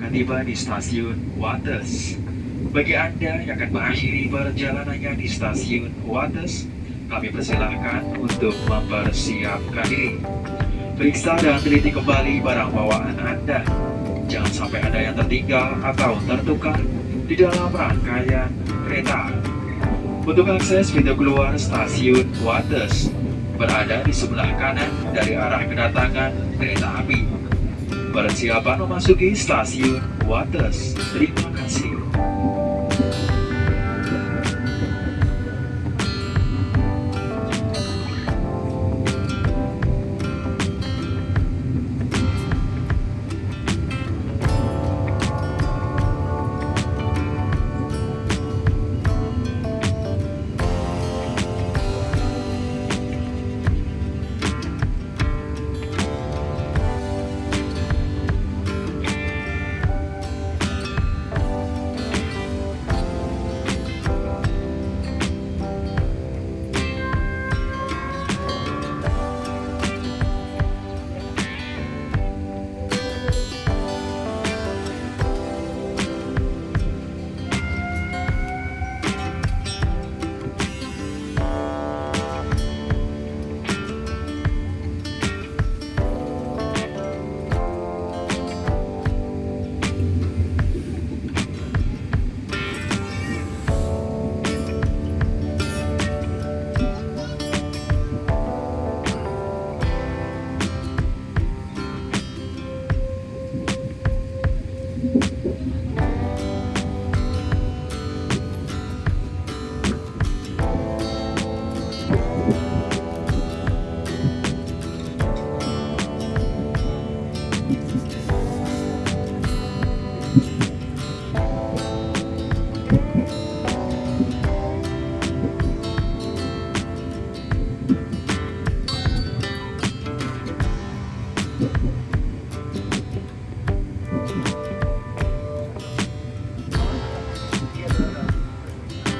akan tiba di stasiun Wates. Bagi Anda yang akan mengakhiri perjalanannya di stasiun Wates, kami persilahkan untuk mempersiapkan diri. Periksa dan teliti kembali barang bawaan Anda. Jangan sampai ada yang tertinggal atau tertukar di dalam rangkaian kereta. Untuk akses pintu keluar stasiun Wates, berada di sebelah kanan dari arah kedatangan kereta api. Persiapan memasuki stasiun Wates. Terima kasih.